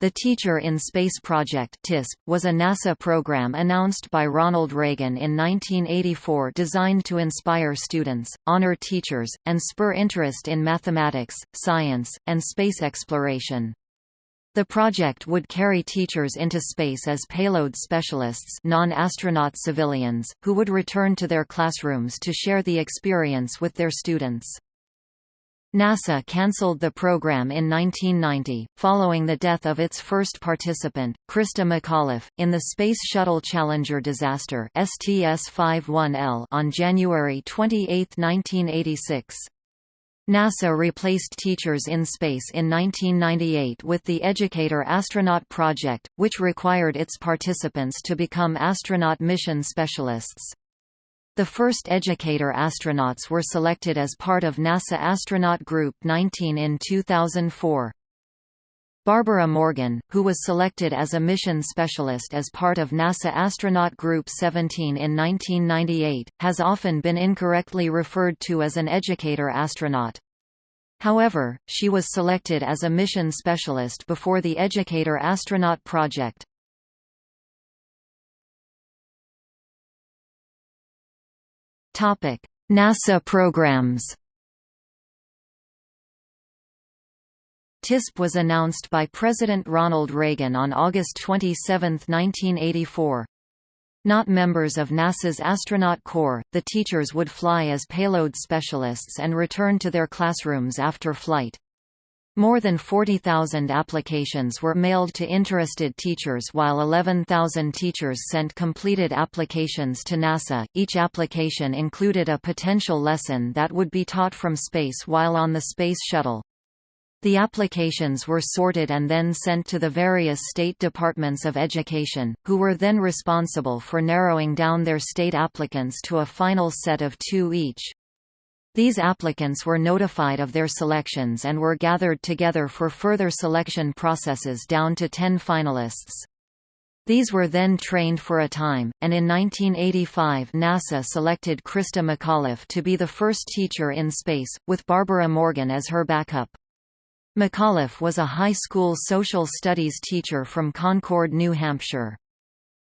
The Teacher in Space Project was a NASA program announced by Ronald Reagan in 1984 designed to inspire students, honor teachers, and spur interest in mathematics, science, and space exploration. The project would carry teachers into space as payload specialists non-astronaut civilians, who would return to their classrooms to share the experience with their students. NASA cancelled the program in 1990, following the death of its first participant, Christa McAuliffe, in the Space Shuttle Challenger disaster STS-51L on January 28, 1986. NASA replaced Teachers in Space in 1998 with the Educator Astronaut Project, which required its participants to become astronaut mission specialists. The first Educator astronauts were selected as part of NASA Astronaut Group 19 in 2004. Barbara Morgan, who was selected as a mission specialist as part of NASA Astronaut Group 17 in 1998, has often been incorrectly referred to as an educator astronaut. However, she was selected as a mission specialist before the Educator Astronaut project. NASA programs TISP was announced by President Ronald Reagan on August 27, 1984. Not members of NASA's astronaut corps, the teachers would fly as payload specialists and return to their classrooms after flight. More than 40,000 applications were mailed to interested teachers while 11,000 teachers sent completed applications to NASA. Each application included a potential lesson that would be taught from space while on the Space Shuttle. The applications were sorted and then sent to the various state departments of education, who were then responsible for narrowing down their state applicants to a final set of two each. These applicants were notified of their selections and were gathered together for further selection processes down to 10 finalists. These were then trained for a time, and in 1985 NASA selected Christa McAuliffe to be the first teacher in space, with Barbara Morgan as her backup. McAuliffe was a high school social studies teacher from Concord, New Hampshire.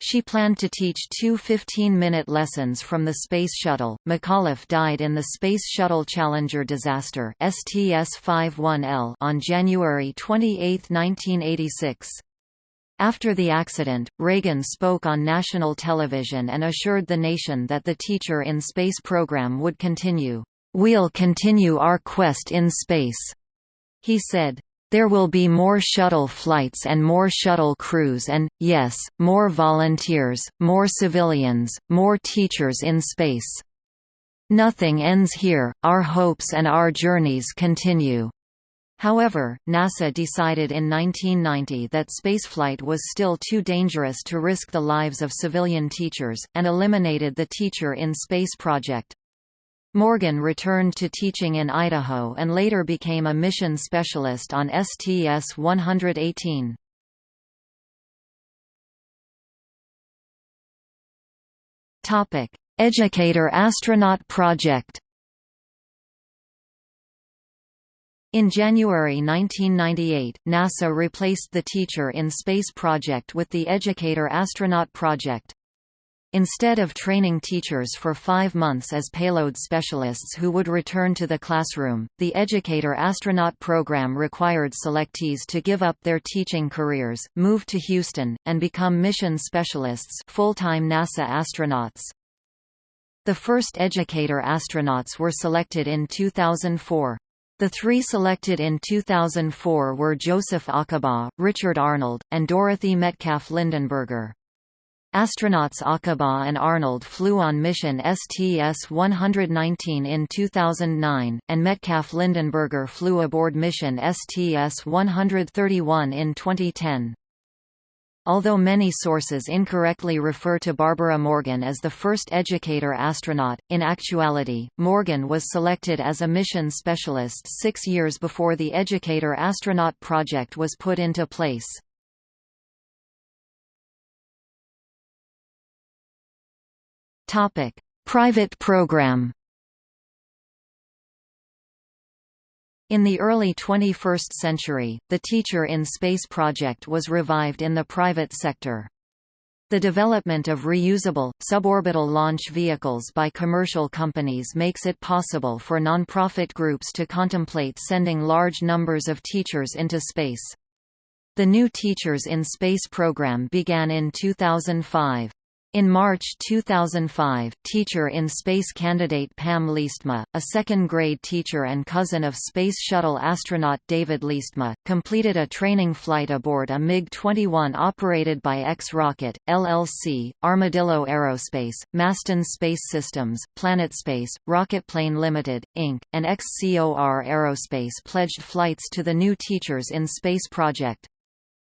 She planned to teach two 15-minute lessons from the Space Shuttle. McAuliffe died in the Space Shuttle Challenger disaster STS-51L on January 28, 1986. After the accident, Reagan spoke on national television and assured the nation that the Teacher in Space program would continue. We'll continue our quest in space, he said. There will be more shuttle flights and more shuttle crews and, yes, more volunteers, more civilians, more teachers in space. Nothing ends here, our hopes and our journeys continue. However, NASA decided in 1990 that spaceflight was still too dangerous to risk the lives of civilian teachers, and eliminated the Teacher in Space project. Morgan returned to teaching in Idaho and later became a mission specialist on STS-118. Educator Astronaut Project In January 1998, NASA replaced the Teacher in Space project with the Educator Astronaut Project. Instead of training teachers for five months as payload specialists who would return to the classroom, the Educator Astronaut program required selectees to give up their teaching careers, move to Houston, and become mission specialists full-time NASA astronauts. The first Educator astronauts were selected in 2004. The three selected in 2004 were Joseph Acaba, Richard Arnold, and Dorothy Metcalf Lindenberger. Astronauts Acaba and Arnold flew on mission STS-119 in 2009, and Metcalf Lindenberger flew aboard mission STS-131 in 2010. Although many sources incorrectly refer to Barbara Morgan as the first educator astronaut, in actuality, Morgan was selected as a mission specialist six years before the Educator Astronaut project was put into place. Topic: Private program. In the early 21st century, the Teacher in Space project was revived in the private sector. The development of reusable, suborbital launch vehicles by commercial companies makes it possible for nonprofit groups to contemplate sending large numbers of teachers into space. The new Teachers in Space program began in 2005. In March 2005, teacher in space candidate Pam Leestma, a second-grade teacher and cousin of Space Shuttle astronaut David Leestma, completed a training flight aboard a MiG-21 operated by X-Rocket, LLC, Armadillo Aerospace, Masten Space Systems, Planet PlanetSpace, Rocketplane Limited, Inc., and XCOR Aerospace pledged flights to the new Teachers in Space project.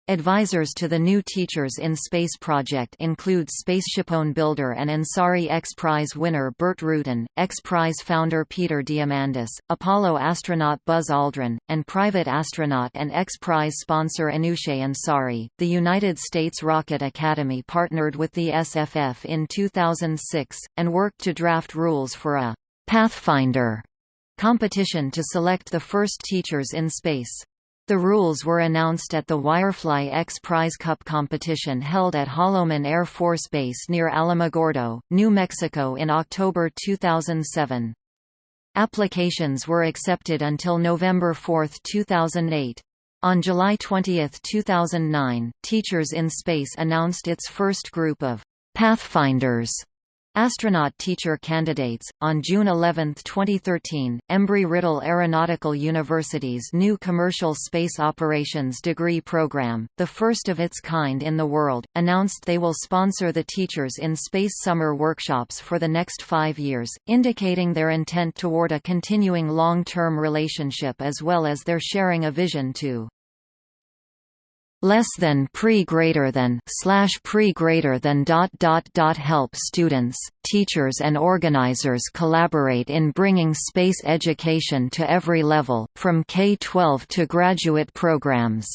Advisors to the new Teachers in Space project include SpaceshipOne builder and Ansari X Prize winner Burt Rutan, X Prize founder Peter Diamandis, Apollo astronaut Buzz Aldrin, and private astronaut and X Prize sponsor Anousheh Ansari. The United States Rocket Academy partnered with the SFF in 2006, and worked to draft rules for a Pathfinder competition to select the first teachers in space. The rules were announced at the Wirefly X Prize Cup competition held at Holloman Air Force Base near Alamogordo, New Mexico in October 2007. Applications were accepted until November 4, 2008. On July 20, 2009, Teachers in Space announced its first group of Pathfinders Astronaut teacher candidates. On June 11, 2013, Embry-Riddle Aeronautical University's new Commercial Space Operations degree program, the first of its kind in the world, announced they will sponsor the Teachers in Space summer workshops for the next five years, indicating their intent toward a continuing long-term relationship as well as their sharing a vision to less than pre greater than slash pre greater than dot dot dot help students, teachers and organizers collaborate in bringing space education to every level, from K-12 to graduate programs.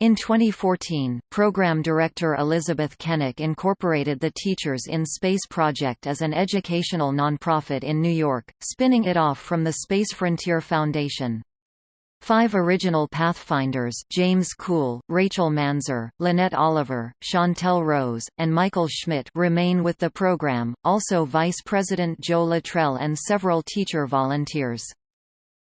In 2014, program director Elizabeth Kennick incorporated the Teachers in Space project as an educational nonprofit in New York, spinning it off from the Space Frontier Foundation. Five original Pathfinders James Cool, Rachel Manzer, Lynette Oliver, Chantel Rose, and Michael Schmidt remain with the program, also Vice President Joe Luttrell and several teacher volunteers.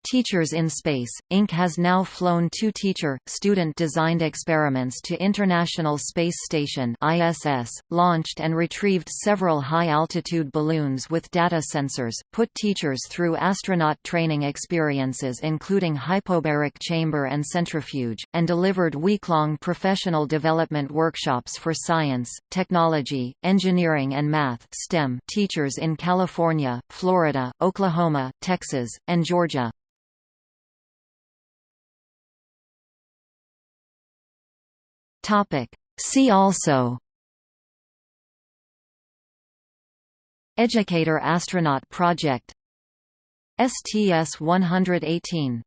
Teachers in Space, Inc. has now flown two teacher, student-designed experiments to International Space Station ISS, launched and retrieved several high-altitude balloons with data sensors, put teachers through astronaut training experiences including hypobaric chamber and centrifuge, and delivered week-long professional development workshops for science, technology, engineering and math STEM teachers in California, Florida, Oklahoma, Texas, and Georgia. Topic. See also Educator Astronaut Project STS-118